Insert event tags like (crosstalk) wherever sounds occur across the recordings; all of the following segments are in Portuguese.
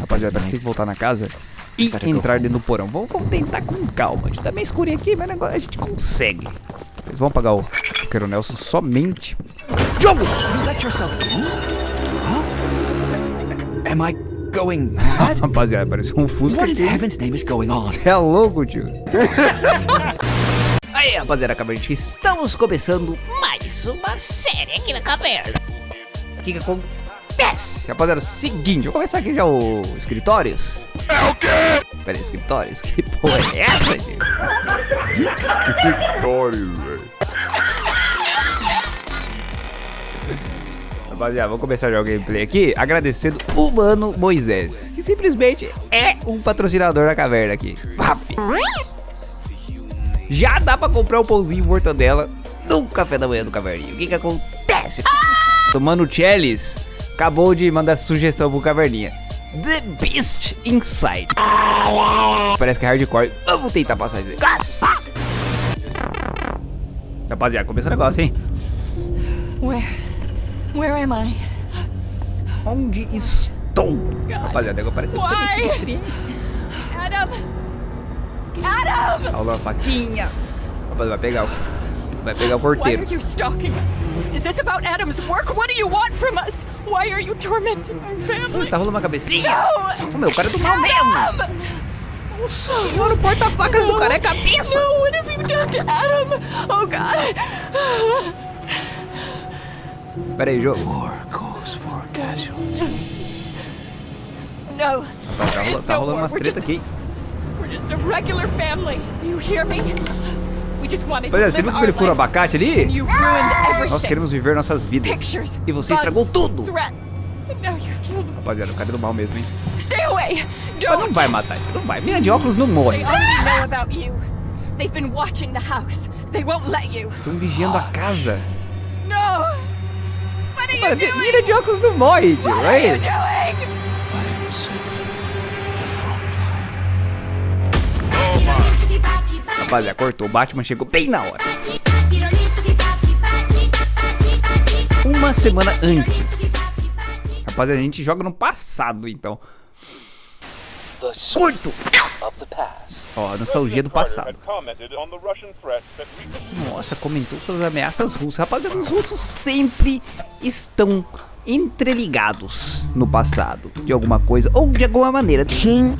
Rapaziada, a gente tem que voltar na casa e entrar dentro do porão. Vamos, vamos tentar com calma. A gente tá meio escurinho aqui, mas negócio a gente consegue. Eles vão pagar o Quero Nelson somente. Jogo! You let yourself in? Huh? Am I going mad? (laughs) Rapaziada, parece um Fusca What in aqui. heaven's name is going on? Você é louco, tio. (laughs) Aí, rapaziada, de estamos começando mais uma série aqui na caverna. O que que acontece? Rapaziada, é o seguinte, vou começar aqui já o escritórios. É o quê? Pera aí, escritórios? Que porra é essa, gente? Escritório, velho. Rapaziada, vamos começar já o gameplay aqui agradecendo o Mano Moisés, que simplesmente é um patrocinador da caverna aqui. Vap. Já dá pra comprar um pãozinho mortadela no café da manhã do caverninho. O que que acontece? O Mano Chelis acabou de mandar sugestão pro caverninha. The Beast Inside. Parece que é hardcore. Vamos tentar passar isso. Rapaziada, começa o negócio, hein? Where? Where am I? Onde estou? Rapaziada, agora parece que você me sinistrinho. Adam! Adam! Aula faquinha. Rapaz, vai pegar o. Vai pegar o Why are porteiro. you stalking us? Is this about Adam's work? What do you want from us? Why are you tormenting our family? Tá rolando uma cabecinha. No! Ô, meu, o cara é do mal mesmo. Senhora, o porta-facas do cara é cabeça. No, what have you done to Adam? Oh God! Pera aí, jogo. War goes for casualties. No! Tá, rola- tá rolando umas We're treta aqui. we're just a regular family. You hear me? We just wanted to Rapaziada, live você viu como ele fura o abacate ali? Nós queremos viver nossas vidas. E você estragou tudo. Rapaziada, o cara é do mal mesmo, hein? Mas não vai matar ele, não vai. Minha de óculos não morre. Estão vigiando a casa. Mano, doing? Mira de óculos não morre, tio. What are Rapaziada, cortou. O Batman chegou bem na hora. Uma semana antes. Rapaziada, a gente joga no passado, então. Curto! Ó, nostalgia do passado. Nossa, comentou sobre as ameaças russas. Rapaziada, os russos sempre estão entreligados no passado. De alguma coisa, ou de alguma maneira. Sim.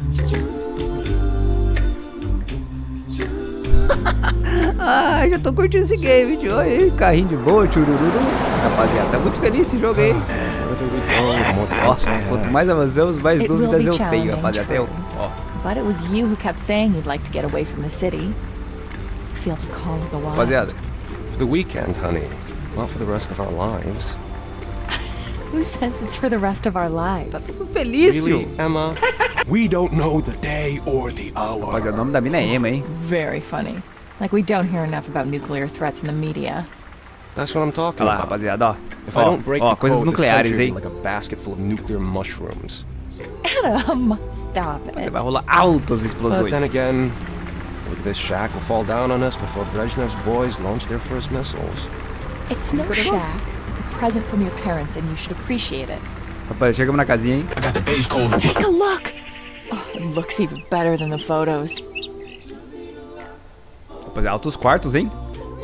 Ah, já tô curtindo esse game, tio. Aí, carrinho de boa, tchurururu. Rapaziada, tá muito feliz esse jogo aí. More Ó, I quanto mais avançamos, mais dúvidas eu tenho, rapaziada. Até eu. Ó. But it was you who kept saying you'd like to get away from the city. Feel the call of the wild. Rapaziada, For the weekend, honey. Not for the rest of our lives. Who says it's for the rest of our tá lives? tudo feliz, Really, tio. Emma? (laughs) we don't know the day or the hour. Rapaziada, o nome da mina é Emma, hein? Very funny. Like we don't hear enough about nuclear threats in the media. That's what I'm talking Olha about. rapaziada, ó. If I don't oh, break ó, the coisas code, this nucleares, country hein? like a basket full of nuclear mushrooms. Adam, stop it. Vai rolar altas But then again, maybe this shack will fall down on us before Brezhnev's boys launch their first missiles. It's no shack. It's a present from your parents, and you should appreciate it. Rapaz, chegamos na casinha, ¿eh? hein? Take a look. Oh, it looks even better than the photos. Rapaz, altos quartos, hein?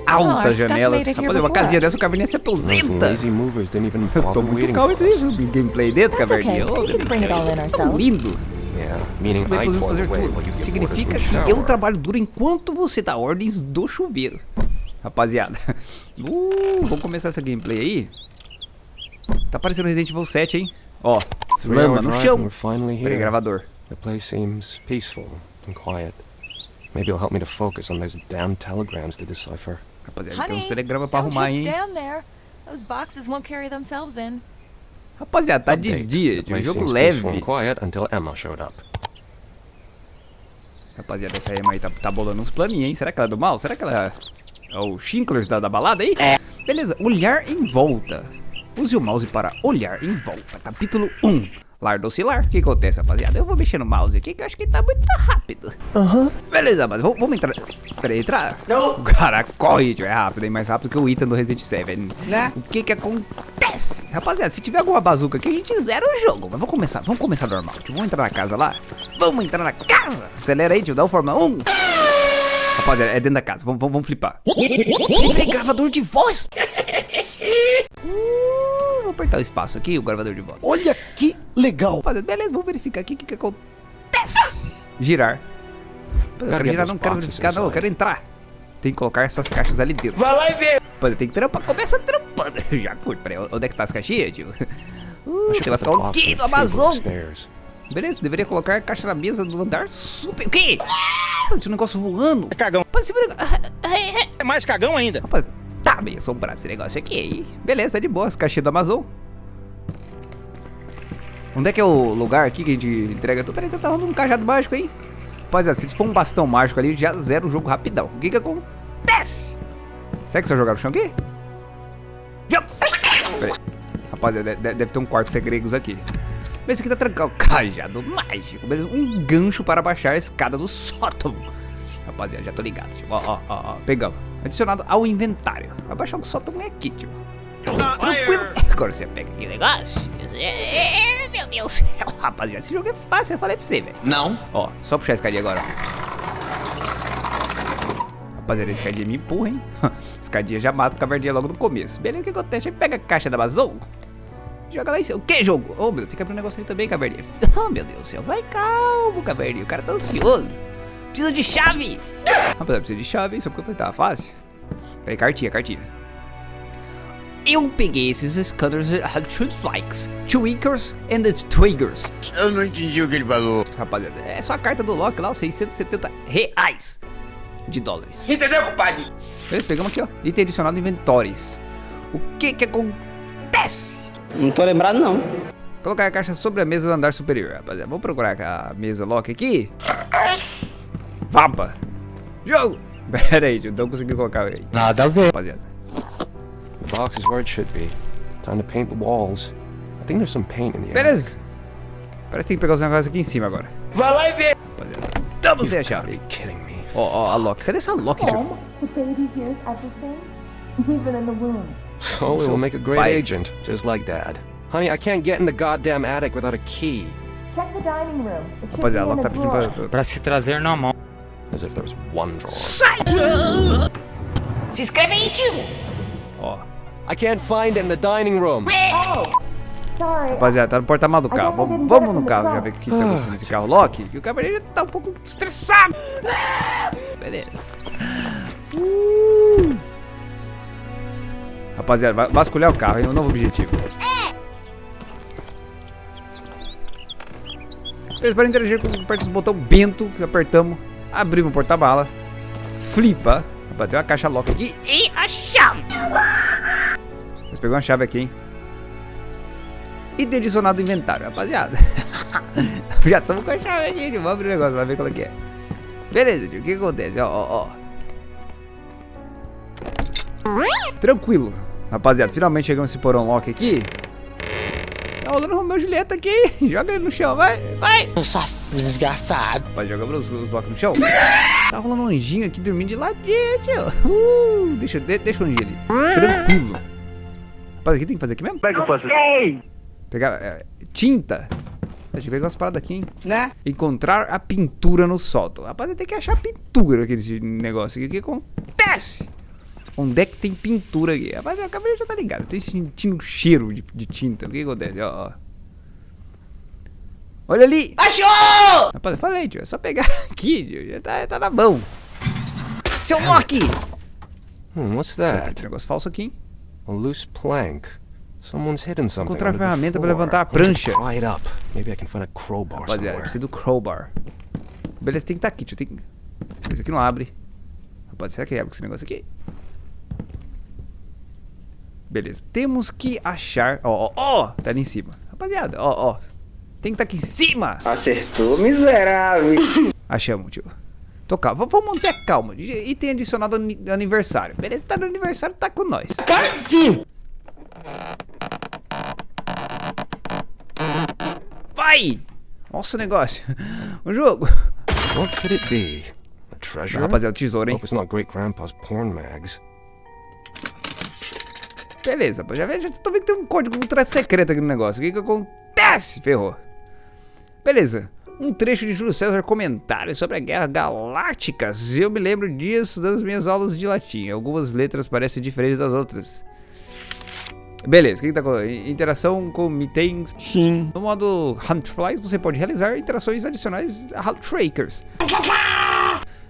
Altas stuff janelas. made it here Rapaz, uma casinha dessa, o caverninha se Those aposenta. Eu tô muito calmo viu? Gameplay dentro, caverninha. ourselves. lindo. Give Significa que eu trabalho duro enquanto você dá ordens do chuveiro. Rapaziada. (laughs) Uh, vamos começar essa gameplay aí. Tá parecendo Resident Evil 7, hein? Ó, lama no chão. Peraí, gravador. The place seems peaceful and quiet. Maybe it'll help me to focus on those damn telegrams to decipher. Rapaziada, tem uns Honey, telegramas pra arrumar, just hein? stand there. Those boxes won't carry themselves in. Rapaziada, tá de dia, The de um place jogo leve. quiet until Emma showed up. Rapaziada, essa Emma aí tá, tá bolando uns planinhos, hein? Será que ela é do mal? Será que ela é o Shinklers da, da balada aí? É. Beleza, olhar em volta. Use o mouse para olhar em volta. Capítulo 1. Lar docilar. O que acontece, rapaziada? Eu vou mexer no mouse aqui que eu acho que tá muito rápido. Aham. Beleza, mas vamos, entrar. Peraí, entrar? Não. O cara corre, tio, é rápido, hein? Mais rápido que o Ethan do Resident 7. Né? O que que acontece? Rapaziada, se tiver alguma bazuca aqui, a gente zera o jogo. Mas vamos começar, vamos começar normal, tio. Vamos entrar na casa lá? Vamos entrar na casa! Acelera aí, tio, dá o forma 1. Rapaziada, é dentro da casa. Vamos, vamos, vamos flipar. Peraí, gravador de voz! (laughs) Uh, vou apertar o espaço aqui, o gravador de voz. Olha que legal. Beleza, vamos verificar aqui o que, que acontece. Girar. Eu quero girar, não quero verificar, não, eu quero entrar. Tem que colocar essas caixas ali dentro. Vai lá e vê. Rapaziada, tem que trampar, começa trampando. (laughs) Já curto, peraí, onde é que tá as caixinhas, tio? (laughs) Uh, tem lascar um quê do Amazon. Beleza, deveria colocar a caixa na mesa do andar super... O quê? Rapaz, tinha um negócio voando. É cagão. Rapaz. É mais cagão ainda. Rapaz, tá meio assombrado esse negócio aqui. hein? Beleza, tá de boa, as caixinhas do Amazon. Onde é que é o lugar aqui que a gente entrega tudo? Peraí, tá rolando um cajado mágico aí. Rapaziada, se for um bastão mágico ali, já zera o jogo rapidão. O que que acontece? Será que só jogar no chão aqui? Rapaziada, de- de- deve ter um quarto segredos aqui. Mas esse aqui tá trancado. Cajado mágico. Beleza? Um gancho para baixar a escada do sótão. Rapaziada, já tô ligado, tio. Ó, ó, ó, ó. Pegamos. Adicionado ao inventário. Vai baixar o sótão é aqui, tio. Tranquilo. Agora você pega aqui o negócio. É, Meu Deus do (laughs) céu. Rapaziada, esse jogo é fácil, eu falei pra você, velho. Não. Ó, só puxar a escadinha agora. Rapaziada, a escadinha me empurra, hein? (laughs) escadinha já mata o cavardinha logo no começo. Beleza, o que acontece? Aí pega a caixa da Amazon. Joga lá em cima. O que, jogo? Oh, meu Deus, tem que abrir um negócio ali também, cavardinha. (laughs) Oh, meu Deus do céu. Vai calmo, cavardinha. O cara tá ansioso. Precisa de chave. Rapaziada, precisa de chave, hein? Só porque eu falei, tá fácil. Peraí, cartinha, cartinha. Eu peguei esses scanners Hatchet Flykes, Tweakers and the Twiggers. Eu não entendi o que ele falou. Rapaziada, é só a carta do Loki lá, os 670 reais de dólares. Entendeu, compadre? Beleza, pegamos aqui, ó. Item adicionado inventórios. O que que acontece? Não tô lembrado, não. Colocar a caixa sobre a mesa do andar superior, rapaziada. Vamos procurar a mesa Loki aqui. Vapa. Jogo. (laughs) Pera aí, tio, não consegui colocar aí. Nada a ver. Rapaziada. The box is where it should be. Time to paint the walls. I think there's some paint in the attic. Beleza. Parece que tem que pegar os negócios aqui em cima agora. Vai lá e vê. Rapaziada. Tamo sem a Gotta chave. be kidding me. Ó, ó, a Loki. Cadê essa Loki, tio? The baby hears everything, even in the womb. So we'll make a great Bye. agent, just like Dad. Honey, I can't get in the goddamn attic without a key. Check the dining room. It should Rapaziada, a be Loki in tá the pedindo drawer. pra... Pra se trazer na mão. As if there was one drawer. Se inscreve aí, tio! Ó. I can't find it in the dining room. Rapaziada, tá no porta-malas do carro. Vamos, vamos no carro já ver o que tá acontecendo nesse carro Loki. Que o cavaleiro já tá um pouco estressado. Beleza. Uh. Rapaziada, vasculhar o carro, hein? Um novo objetivo. Beleza, para interagir com aperta o botão bento que apertamos. Abrimos o porta-mala. Flipa. Tem uma caixa Loki aqui. E a chave. Mas pegou uma chave aqui, hein? E ter adicionado o inventário, rapaziada. (laughs) Já estamos com a chave aqui. Vamos abrir o negócio, vai ver qual é que é. Beleza, tio. O que, que acontece? Ó, ó, ó. Tranquilo. Rapaziada, finalmente chegamos nesse porão lock aqui. Tá rolando o Romeu Julieta aqui. (laughs) Joga ele no chão, vai, vai. Desgraçado. Rapaz, jogamos os, os locks no chão. Tá rolando um anjinho aqui dormindo de ladinho, tio. Uh, deixa, de, deixa o anjinho ali. Tranquilo. Rapaz, o que tem que fazer aqui mesmo? Como é que eu faço? Pegar é, tinta. Deixa eu pegar umas paradas aqui, hein? Né? Encontrar a pintura no sótão. Rapaz, tem que achar pintura aqui nesse negócio aqui. O que acontece? Onde é que tem pintura aqui? Rapaz, a cabelo já tá ligado. Tô sentindo um cheiro de, de tinta. O que acontece? Ó, ó. Olha ali! Achou! Rapaz, eu falei, tio. É só pegar (laughs) aqui, tio. Já tá, tá na mão. Seu Loki! Hmm, what's Ah, that? tem negócio falso aqui, hein? A loose plank. Someone's hidden something. Encontrar under the ferramenta pra floor. levantar a prancha. It up. Maybe I can find a crowbar Rapaziada, somewhere. precisa do crowbar. Beleza, tem que estar aqui, tio. Tem... Esse aqui não abre. Rapaz, será que abre com esse negócio aqui? Beleza, temos que achar... Ó, ó, ó, tá ali em cima. Rapaziada, ó, ó. Tem que estar aqui em cima. Acertou, miserável. Achamos, tio. Tô calmo. Vamos manter calma. E tem adicionado ani- aniversário. Beleza, tá no aniversário, tá com nós. Sim. Ai! Nossa o negócio. O jogo. What could it be? A treasure? Rapaziada, tesouro, hein? Hope it's not Great Grandpa's porn mags. Beleza, já, já tô vendo que tem um código ultra secreto aqui no negócio. O que que acontece? Ferrou. Beleza. Um trecho de Júlio César comentário sobre a Guerra Galácticas. Eu me lembro disso das minhas aulas de latim. Algumas letras parecem diferentes das outras. Beleza, o que, que tá acontecendo? Interação com itens. Sim. No modo Huntflies, você pode realizar interações adicionais a Hunt Trackers.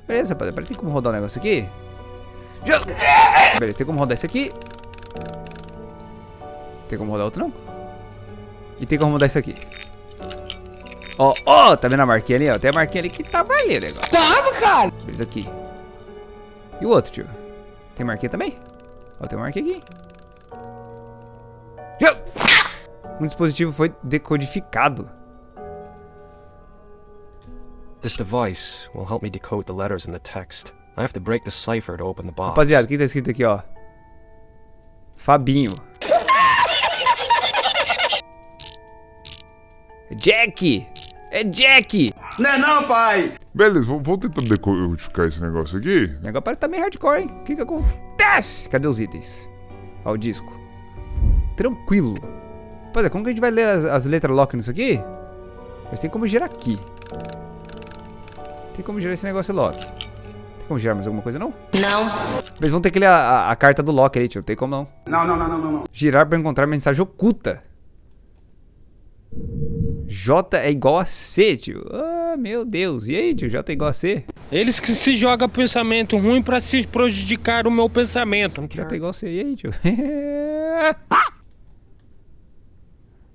Beleza, rapaziada. Tem como rodar o negócio aqui? Beleza, tem como rodar esse aqui. Tem como rodar outro não? E tem como rodar esse aqui. Ó, ó, tá vendo a marquinha ali, ó? Tem a marquinha ali que tá valendo agora. Tava, cara! Beleza, aqui. E o outro, tio? Tem marquinha também? Ó, tem uma marquinha aqui. Já- Um dispositivo foi decodificado. This device will help me decode the letters in the text. I have to break the cipher to open the box. Rapaziada, o que tá escrito aqui, ó? Fabinho. (laughs) Jack! É Jack! Não é não, pai! Beleza, vou, vou tentar decodificar esse negócio aqui. O negócio parece que tá meio hardcore, hein? O que que acontece? Cadê os itens? Ó, o disco. Tranquilo. Rapaziada, como que a gente vai ler as, as letras lock nisso aqui? Mas tem como girar aqui. Tem como girar esse negócio lock. Tem como girar mais alguma coisa, não? Não. Eles vão ter que ler a, a- a carta do lock aí, tio. Não tem como não. Não, não, não, não, não, não. Girar para encontrar mensagem oculta. J é igual a C, tio. Ah, meu Deus. E aí, tio? J é igual a C? Eles que se jogam pensamento ruim pra se prejudicar o meu pensamento. J é igual a C. E aí, tio? (laughs)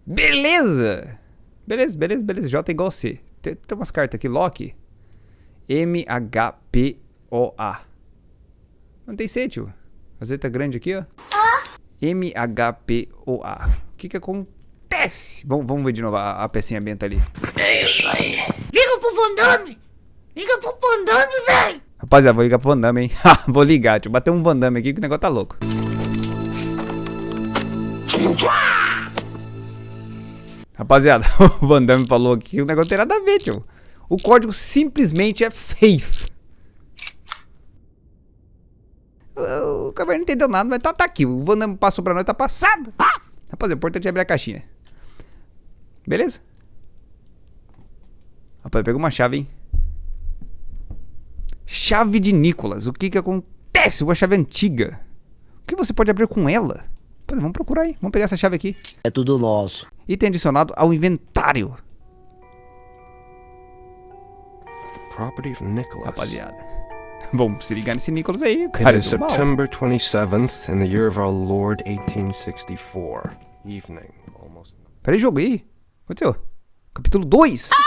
beleza. Beleza, beleza, beleza. J é igual a C. Tem, tem umas cartas aqui. Lock. M-H-P-O-A. Não tem C, tio. A Z tá grande aqui, ó. M-H-P-O-A. O que que acontece? Vamos, vamos ver de novo a, a pecinha benta ali. Liga pro Van Damme! Liga pro Van Damme, velho! Rapaziada, vou ligar pro Van Damme, hein? (laughs) vou ligar, tio. Bater um Van Damme aqui que o negócio tá louco. Rapaziada, (laughs) o Van Damme falou aqui que o negócio não tem nada a ver, tio. O código simplesmente é Faith. O o Caverna não entendeu nada, mas tá, tá aqui. O Van Damme passou pra nós, tá passado. Rapaziada, o importante é abrir a caixinha. Beleza? Rapaz, pegou uma chave, hein? Chave de Nicolas. O que que acontece? Uma chave antiga. O que você pode abrir com ela? Pô, vamos procurar aí. Vamos pegar essa chave aqui. É tudo nosso. Item adicionado ao inventário. Property of Nicholas. Rapaziada. Vamos se ligar nesse Nicolas aí. It Cara, is é. September 27th in the year of our Lord 1864. Evening. Almost. Peraí, jogo aí. Aconteceu? Capítulo 2. (laughs)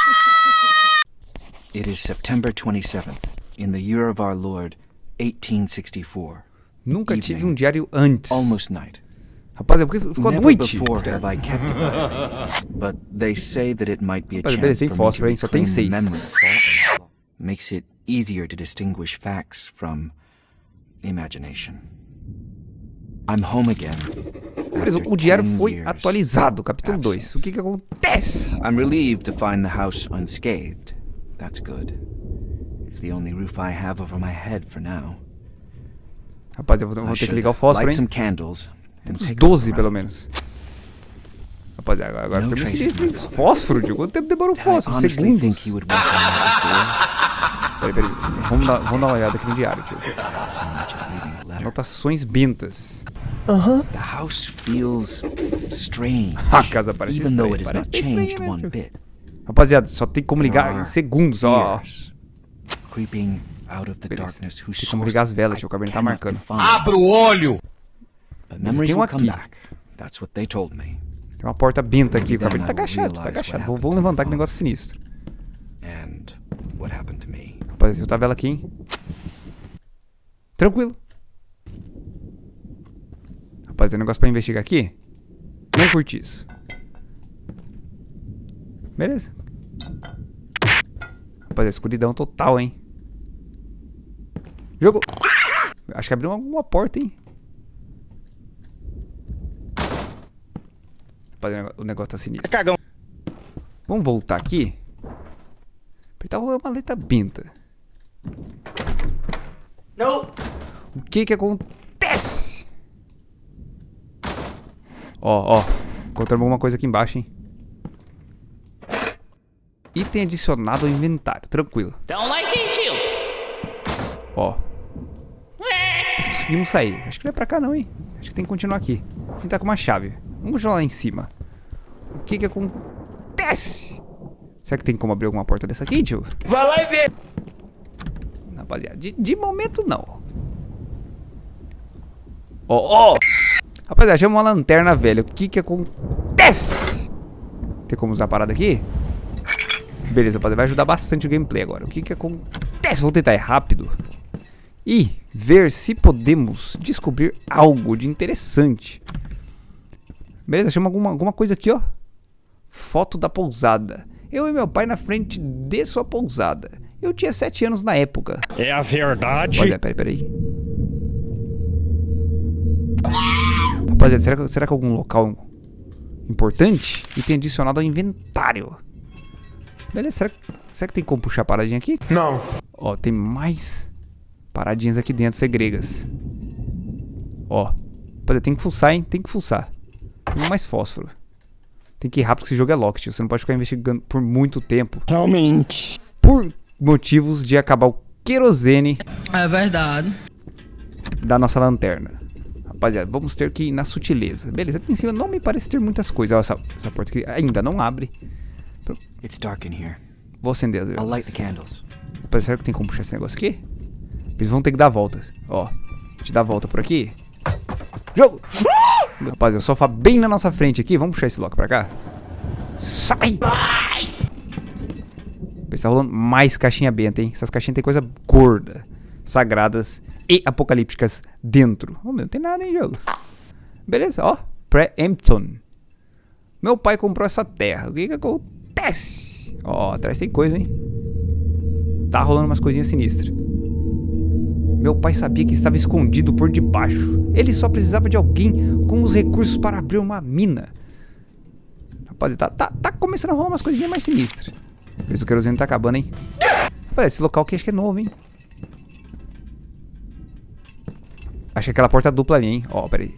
It is September 27th, in the year of our Lord, 1864. Nunca tive um diário antes. Almost night. Rapaziada, por que ficou Never noite? before have I kept it (laughs) But they say that it might be a Rapaz, chance for me to fósforo, hein? Só tem reclaim seis. memories. Makes it easier to distinguish facts from imagination. I'm home again. O diário 10 foi atualizado. Capítulo 2. O que que acontece? I'm relieved to find the house unscathed. That's good. It's the only roof I have over my head for now. Rapaziada, eu vou, ter que ligar o fósforo, hein? a 12 look pelo menos. Rapaziada, agora, agora fica meio sinistro. hein? Fósforo, tio. Quanto tempo demora o fósforo? Segundos. Peraí, peraí. Vamos dar, vamos dar uma olhada aqui no diário, tio. before so The house feels strange, (laughs) A casa parece even though estranha. it has Parece not changed one bit. Rapaziada, só tem como ligar em segundos, ó. Creeping out of the darkness whose Tem como source ligar as velas. O cabelo tá marcando. Abra o olho! Memories tem um will come aqui. back. That's what they told me. Tem uma porta benta aqui. O cabelo tá agachado, tá agachado. what Vou, vou happened to levantar que negócio sinistro. And what happened to me. Rapaziada, eu tá a vela aqui, hein? Tranquilo. Rapaz, tem negócio pra investigar aqui? Não curti isso. Beleza. Rapaz, é escuridão total, hein? Jogo. Acho que abriu alguma porta, hein? Rapaz, o negócio- tá sinistro. Cagão. Vamos voltar aqui. Tá rolando uma letra benta. Não. O que que acontece? Ó, ó. Encontramos alguma coisa aqui embaixo, hein? Item adicionado ao inventário. Tranquilo. Don't like it, you. Ó. Nós conseguimos sair. Acho que não é pra cá não, hein? Acho que tem que continuar aqui. A gente tá com uma chave. Vamos continuar lá em cima. O que que acontece? Será que tem como abrir alguma porta dessa aqui, tio? Vai lá e vê. Rapaziada, de, de momento não. Ó, ó! Rapaziada, chama uma lanterna velha. O que que acontece? Tem como usar a parada aqui? Beleza, rapaziada, vai ajudar bastante o gameplay agora. O que que acontece? Vou tentar ir rápido. E ver se podemos descobrir algo de interessante. Beleza, chama alguma, alguma coisa aqui, ó. Foto da pousada. Eu e meu pai na frente de sua pousada. Eu tinha 7 anos na época. É a verdade. Olha, peraí, peraí. Rapaziada, será que, será que algum local importante? E tem adicionado ao inventário. Beleza, será, que- será que tem como puxar a paradinha aqui? Não. Ó, tem mais paradinhas aqui dentro, segregas. Ó. Rapaziada, tem que fuçar, hein? Tem que fuçar. Tem mais fósforo. Tem que ir rápido que esse jogo é locked. Você não pode ficar investigando por muito tempo. Realmente. Por motivos de acabar o querosene É verdade. da nossa lanterna. Rapaziada, vamos ter que ir na sutileza. Beleza, aqui em cima não me parece ter muitas coisas. Ó, essa, essa porta aqui ainda não abre. It's dark in here. Vou acender as velas. light the candles. Rapaz, será que tem como puxar esse negócio aqui? Eles vão ter que dar a volta. Ó, te dar a volta por aqui. Jogo! (laughs) Rapaziada, sofá bem na nossa frente aqui. Vamos puxar esse lock pra cá. Sai! Tá rolando mais caixinha benta, hein? Essas caixinhas tem coisa gorda, sagradas e apocalípticas dentro. Oh, meu, não tem nada em jogo. Beleza, ó. Pré-Empton. Meu pai comprou essa terra. O que que acontece? Ó, atrás tem coisa, hein? Tá rolando umas coisinhas sinistras. Meu pai sabia que estava escondido por debaixo. Ele só precisava de alguém com os recursos para abrir uma mina. Rapaz, tá, tá, tá começando a rolar umas coisinhas mais sinistras. Mas o querosene tá acabando, hein? Rapaz, esse local aqui acho que é novo, hein? Acho que é aquela porta dupla ali, hein? Ó, pera aí.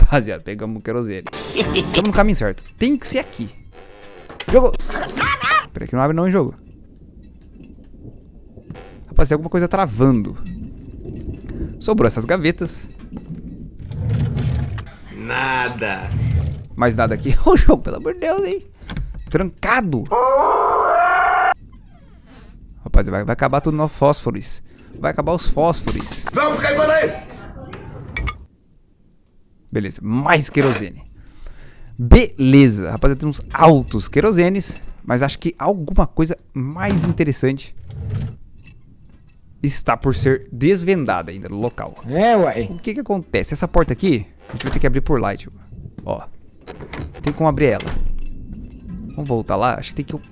Rapaziada, pegamos o querosene. Estamos no caminho certo. Tem que ser aqui. Jogo! Pera aí que não abre não, hein, jogo. Rapaz, tem alguma coisa travando. Sobrou essas gavetas. Nada. Mais nada aqui. (laughs) Ô, jogo, pelo amor de Deus, hein? Trancado. Rapaz, vai, vai acabar tudo no fósforos. Vai acabar os fósforos. Não, fica aí, aí. Beleza, mais querosene. Beleza, rapaziada, temos altos querosenes. Mas acho que alguma coisa mais interessante está por ser desvendada ainda no local. É, uai. O que que acontece? Essa porta aqui, a gente vai ter que abrir por lá, tipo. Ó. Tem como abrir ela. Vamos voltar lá? Acho que tem que...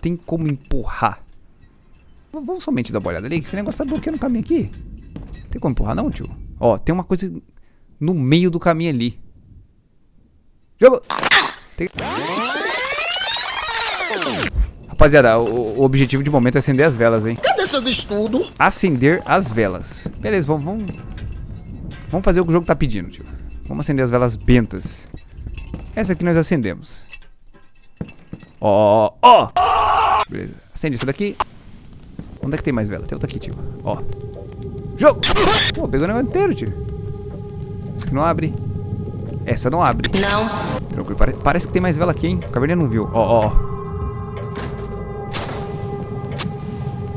Tem como empurrar. Vamos somente dar uma olhada ali, que esse negócio tá bloqueando o caminho aqui. Tem como empurrar não, tio? Ó, tem uma coisa no meio do caminho ali. Jogo! Tem- Rapaziada, o, o objetivo de momento é acender as velas, hein? Cadê seus estudos? acender as velas. Beleza, vamos, vamos, vamos fazer o que o jogo tá pedindo, tio. Vamos acender as velas bentas. Essa aqui nós acendemos. Ó, ó, ó. Beleza, acende isso daqui. Onde é que tem mais vela? Tem outra aqui, tio. Ó. Jogo! Pô, pegou o negócio inteiro, tio. Essa aqui não abre. Essa não abre. Não. Tranquilo, pare- parece que tem mais vela aqui, hein? O Caverninha não viu. Ó, ó, ó.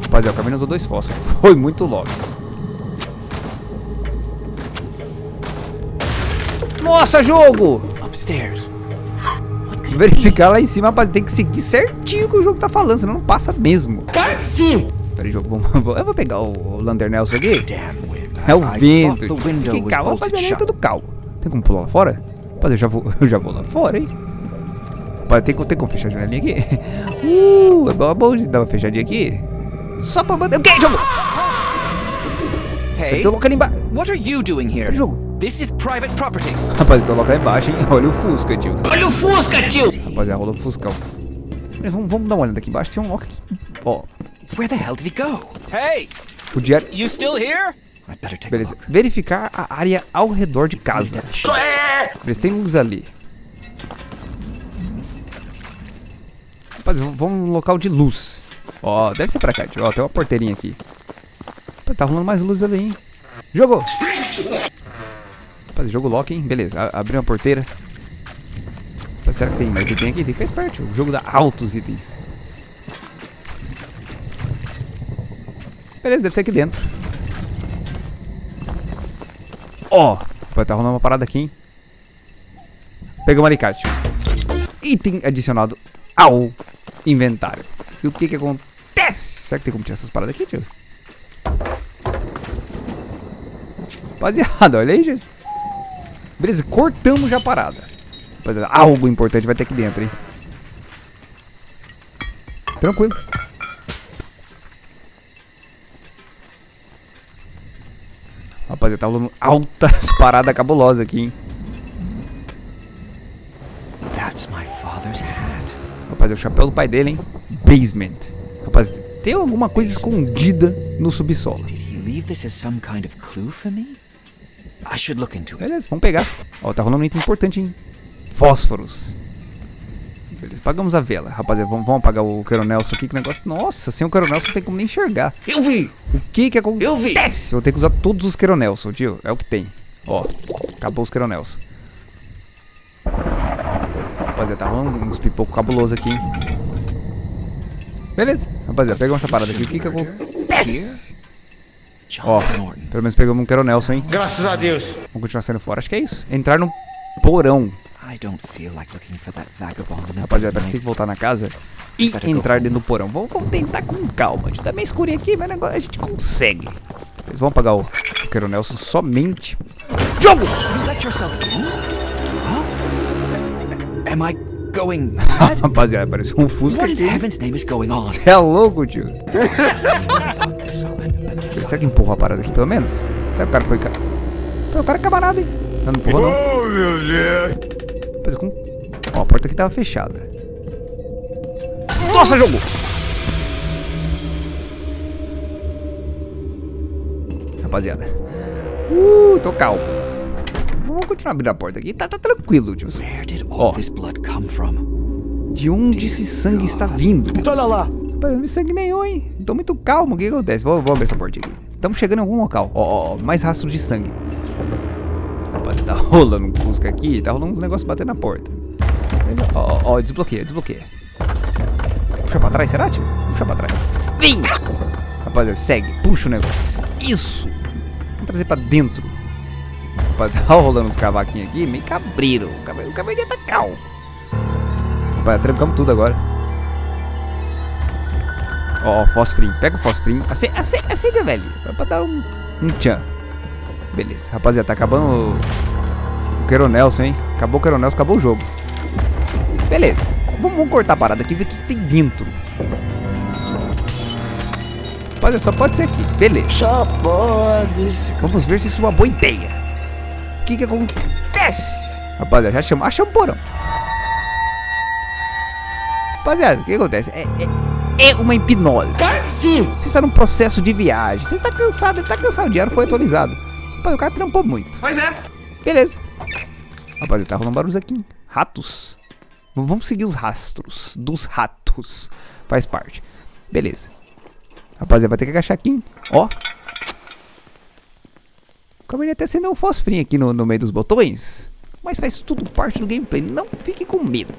Rapaziada, o Caverninha usou dois fósforos. (laughs) Foi muito logo. Nossa, jogo! Upstairs. Verificar lá em cima, rapaz. Tem que seguir certinho o que o jogo tá falando, senão não passa mesmo. Cara, sim. Peraí, jogo, vamos, (laughs) vamos- eu vou pegar o, o aqui. É o vento. calmo, bolted rapaziada, é tudo calmo. Tem como pular lá fora? Rapaz, eu já vou, (laughs) eu já vou lá fora, hein? Rapaz, tem, como- tem como fechar a janelinha aqui? (laughs) Uh, é bom, é bom de dar uma fechadinha aqui. Só pra mandar... O que, jogo? Hey, Eu tô ali embaixo. what are you doing here? Jogo. This is private property. Rapaz, eu tô louco lá embaixo, hein? Olha o Fusca, tio. Olha o Fusca, tio. Rapaziada, rolou o Fuscão. Vamos, vamos dar uma olhada aqui embaixo. Tem um lock aqui. Ó, Where the hell did he go? Hey, o diário. you still here? Beleza. Verificar a área ao redor de casa. Beleza, tem luz ali. Rapaz, vamos no local de luz. Ó, deve ser pra cá, tio. Ó, tem uma porteirinha aqui. Rapaz, tá rolando mais luz ali, hein? Jogou! Rapaz, jogo lock, hein? Beleza, a- abriu uma porteira. Rapaz, será que tem mais item aqui? Tem que ficar esperto, tio. O jogo dá altos itens. Beleza, deve ser aqui dentro. Ó, vai tá rolando uma parada aqui, hein? Pegamos um alicate. Item adicionado ao inventário. E o que que acontece? Será que tem como tirar essas paradas aqui, tio? Rapaziada, olha aí, gente. Beleza, cortamos já a parada. Rapaziada, algo importante vai ter aqui dentro, hein? Tranquilo. Rapaziada, tá rolando altas (laughs) paradas cabulosas aqui, hein? That's my father's hat. Rapaz, é o chapéu do pai dele, hein? Basement. Rapaz, tem alguma coisa escondida no subsolo. Did he leave this as some kind of clue for me? I should look into it. Beleza, vamos pegar. Ó, tá rolando um item importante, hein? Fósforos. Pagamos a vela. Rapaziada, vamos, vamos apagar o Coronelson aqui, que negócio... Nossa, sem o Coronelson não tem como nem enxergar. Eu vi. O que que acontece? Eu vi. Vou ter que usar todos os Coronelson, tio. É o que tem. Ó, acabou os Coronelson. Rapaziada, tá rolando uns pipocos cabulosos aqui, hein? Beleza, rapaziada, pegamos essa parada aqui. O que que acontece? Ó, pelo menos pegamos um Coronelson, hein? Graças a Deus. Vamos continuar saindo fora. Acho que é isso. Entrar no porão. I don't feel like looking for that vagabond in the Rapaziada, que tem que voltar na casa e entrar dentro do porão. Vamos, vamos tentar com calma. A gente tá meio escurinho aqui, mas negócio a gente consegue. Eles vão pagar o Coronelson somente. Jogo! You let yourself in? Huh? Am I going (laughs) mad? Rapaziada, parece um Fusca aqui. heaven's name is going on? É louco, tio. (laughs) Será que empurrou a parada aqui, pelo menos? Será que o cara foi... Pô, o cara é camarada, hein? Não, não empurrou, não. Oh, meu Deus. Rapaz, com... Ó, a porta aqui tava fechada. Nossa, jogou! Rapaziada. Uh, tô calmo. Vamos continuar abrindo a porta aqui. Tá, tá tranquilo, tio. Ó. De onde esse sangue está vindo? Olha lá. Rapaz, não vi sangue nenhum, hein? Tô muito calmo. O que acontece? Vou, vou abrir essa porta aqui. Estamos chegando em algum local. Ó, ó, ó, mais rastro de sangue. Tá (laughs) rolando um fusca aqui. Tá rolando uns negócios batendo na porta. Ó, ó, desbloqueia, desbloqueia. Puxa pra trás, será, tio? Puxa pra trás. Vem! Rapaziada, segue. Puxa o negócio. Isso! Vamos trazer pra dentro. Rapaz, (laughs) tá rolando uns cavaquinhos aqui, meio cabreiro. O cave- O caveirinho tá calmo. Rapaz, trancamos tudo agora. Ó, ó. Pega o fosfrinho. Acende, acende, acende. Vai pra dar um, um tchan. Beleza, rapaziada, tá acabando o, o Queronelson, hein? Acabou o Queronelson, acabou o jogo. Beleza. Vamos, vamos cortar a parada aqui e ver o que, tem dentro. Rapaziada, só pode ser aqui. Beleza. Só pode. Vamos ver se isso é uma boa ideia. O que que acontece? Rapaziada, já chama, achamos o porão. Rapaziada, o que acontece? É, é, é uma hipnose. Sim. Você está num processo de viagem. Você está cansado, ele está cansado. O dinheiro foi atualizado. Rapaz, o cara trampou muito. Pois é. Beleza. Rapaziada, tá rolando barulhos aqui. Ratos. Vamos seguir os rastros dos ratos. Faz parte. Beleza. Rapaziada, vai ter que agachar aqui, hein? Ó. Acabei até acender um fosfrinho aqui no, no meio dos botões. Mas faz tudo parte do gameplay. Não fique com medo.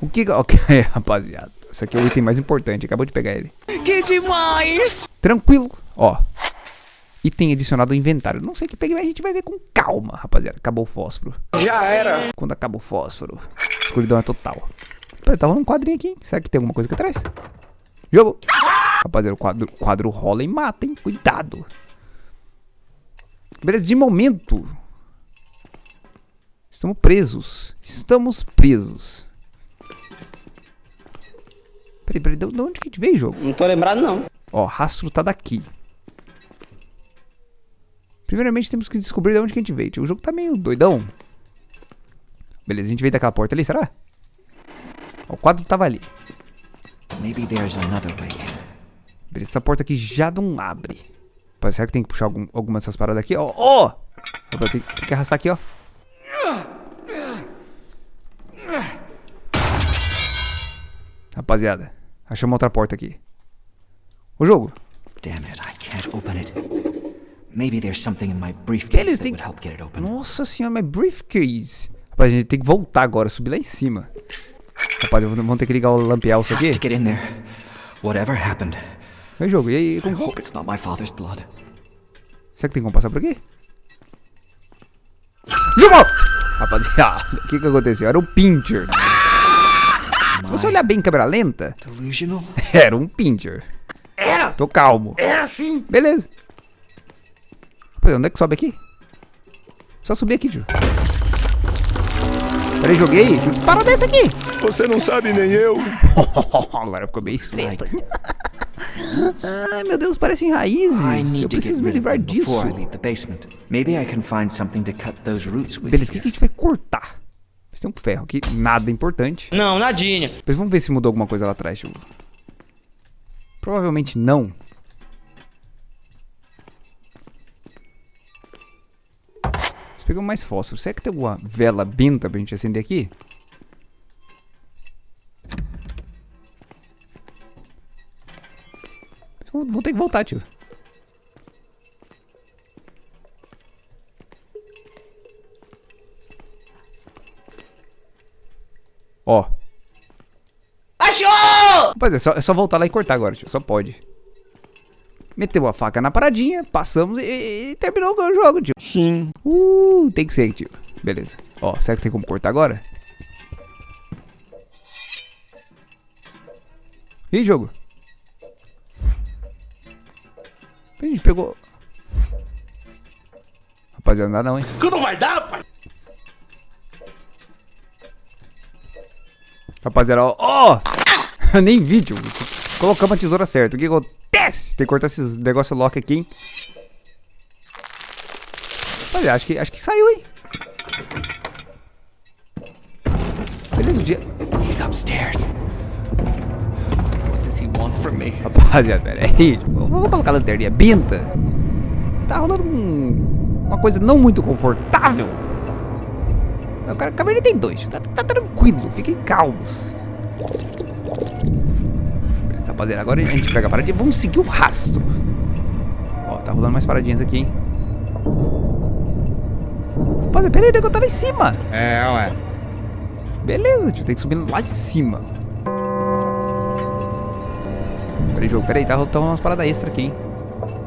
O que... (laughs) Ok, rapaziada. Isso aqui é o item mais importante. Acabou de pegar ele. Que demais! Tranquilo. Ó. Item adicionado ao inventário. Não sei o que peguei, mas a gente vai ver com calma, rapaziada. Acabou o fósforo. Já era. Quando acaba o fósforo, a escuridão é total. Pera, tá rolando um quadrinho aqui. hein? Será que tem alguma coisa aqui atrás? Jogo! Rapaziada, o quadro, quadro rola e mata, hein? Cuidado. Beleza, de momento. Estamos presos. Estamos presos. Peraí, peraí, de de onde que a gente veio, jogo? Não tô lembrado, não. Ó, rastro tá daqui. Primeiramente temos que descobrir de onde que a gente veio. O jogo tá meio doidão. Beleza, a gente veio daquela porta ali, será? Ó, o quadro tava ali. Maybe there's another way in. Beleza, essa porta aqui já não abre. Rapaz, será que tem que puxar algum, alguma dessas paradas aqui? Ó, ó! Rapaz, Tem, tem que arrastar aqui, ó. Rapaziada, achamos outra porta aqui. O jogo. Damn it, I can't open it. Maybe there's something in my Beleza, briefcase that tem would help get it open. Nossa senhora, mas briefcase. Rapaz, a gente tem que voltar agora, subir lá em cima. Rapaz, vamos ter que ligar o lampião isso Have aqui. to get in there. Whatever happened. Oi, jogo, e aí? I Como... hope it's not my father's blood. Será que tem como passar por aqui? Jogo! Rapaziada, o que que aconteceu? Era um pincher. Se você olhar bem em câmera lenta, Delusional? (laughs) era um pincher. Era! Tô calmo. Era sim! Beleza. Onde é que sobe aqui? Só subir aqui, tio. Peraí, joguei. Que parada é essa aqui? Você não sabe nem eu. (laughs) Agora ficou meio estreito. Ai, meu Deus, parecem raízes. Eu preciso me livrar disso. before I leave the basement. Maybe I can find something to cut those roots with. Beleza, o que, que a gente vai cortar? Mas tem um ferro aqui, nada importante. Não, nadinha. Depois vamos ver se mudou alguma coisa lá atrás, tio. Provavelmente não. Pegamos mais fósforo. Será que tem alguma vela benta pra gente acender aqui? Vou ter que voltar, tio. Ó. Achou! Rapaz, é só, é só voltar lá e cortar agora, tio. Só pode. Meteu a faca na paradinha, passamos e, e terminou o jogo, tio. Sim. Uh, tem que ser, tio. Beleza. Ó, será que tem como cortar agora? Ih, jogo. A gente pegou... Rapaziada, não dá não, hein? Que não vai dar, pai! Rapaziada, ó. ó! (laughs) Eu nem vi, tio. Colocamos a tesoura certa. O que Tem que cortar esses negócios lock aqui, hein? Rapaziada, acho que, acho que saiu, hein? Beleza, o dia... He's upstairs. What does he want from me? Rapaziada, pera aí. Vamos colocar a lanterninha. Binta. Tá rolando um, uma coisa não muito confortável. O cara, a caverna tem dois. Tá, tá tranquilo. Fiquem calmos. Rapaziada. Agora a gente pega a paradinha. Vamos seguir o rastro. Ó, tá rolando mais paradinhas aqui, hein? Rapaziada, pera aí. O negócio tá lá em cima. É, ué. Beleza, tio. Tem que subir lá em cima. Peraí, jogo. Peraí, tá rolando umas paradas extra aqui, hein?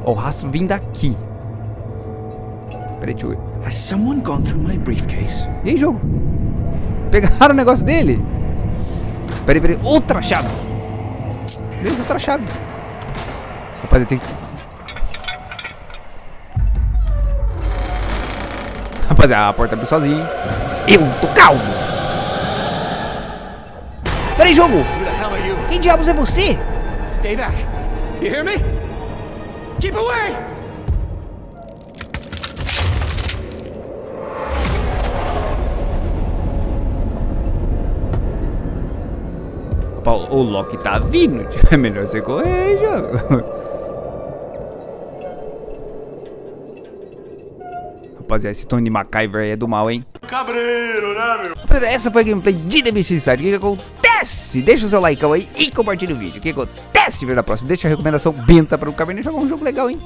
Ó, o rastro vindo daqui. Peraí, tio. Has someone gone through my briefcase? E aí, jogo? Pegaram o negócio dele? Peraí, peraí. Outra chave. Beleza, outra chave. Rapaziada, tem que... Rapaziada, a porta abriu sozinha. Eu tô calmo. Peraí, jogo. Quem diabos é você? Stay back. You hear me? Keep away! Paulo, o Loki tá vindo. (laughs) É melhor você correr, jogo. Rapaziada, esse Tony MacGyver aí é do mal, hein? Cabreiro, né, meu? Essa foi a gameplay de The Beast Inside. O que, acontece? Deixa o seu like aí e compartilha o vídeo. O que acontece? Ver na próxima. Deixa a recomendação benta para o Caverninha jogar um jogo legal, hein?